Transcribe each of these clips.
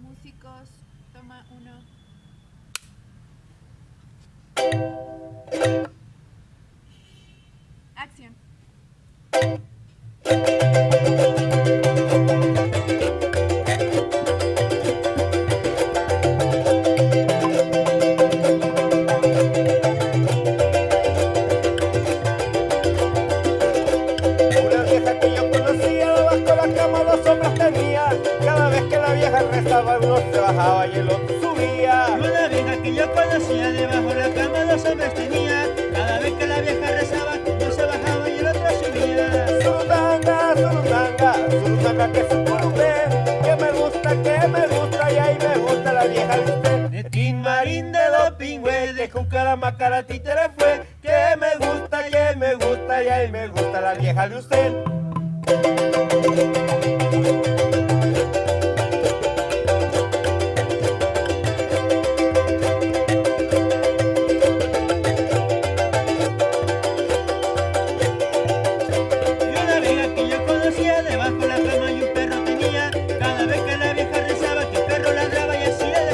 Músicos, toma uno. Otro subía. Una vieja que yo conocía debajo de la cama dos hombres tenía. Cada vez que la vieja rezaba, uno se bajaba y el otro subía. Surutanga, surutanga, surutanga que se curve. Que me gusta, que me gusta y ahí me gusta la vieja de usted. De Tin Marín de Dopingüe, De Cucarama, cara, títere fue. Que me gusta, que me gusta y ahí me gusta la vieja de usted.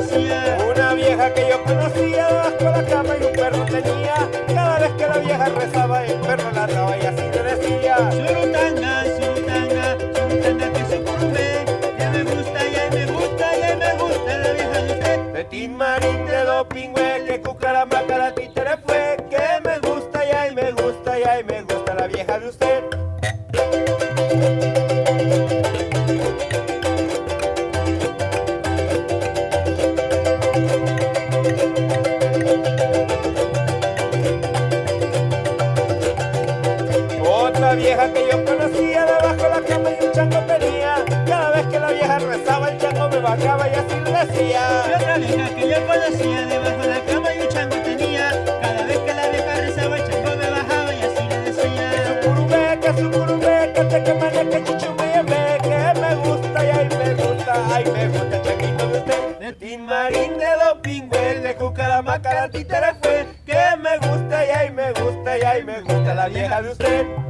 Decía. Una vieja que yo conocía debajo de la cama y un perro tenía. Cada vez que la vieja rezaba, el perro ladraba y así le decía. Surutanga, surutanga, surutanga que se curve. Ya me gusta, ya me gusta, ya me gusta la vieja de usted. De Tin Marín de Dopingüe, que Otra vieja que yo conocía debajo de la cama y un chango tenía. Cada vez que la vieja rezaba, el chango me bajaba y así Y decía. otra vieja que yo conocía debajo de la cama y un chango tenía. Cada vez que la vieja rezaba, el chango me bajaba y así le decía. Sucurumeca, sucurumeca, te que maneca, chichumebe, que me gusta y ay me gusta, ay me gusta el changuito de usted. De Tin Marín de Dopingüe, de Cucaramaca, la títere fue, que me gusta y ay me gusta y ay me gusta la vieja de usted.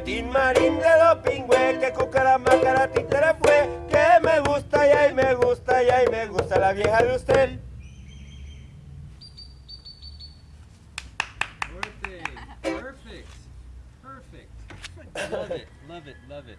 Tin Marín de que Cucaramaca, la títere fue, que me gusta y ay me gusta y ay me gusta la vieja de usted. Perfect. Perfect. Perfect. Love it. Love it. Love it.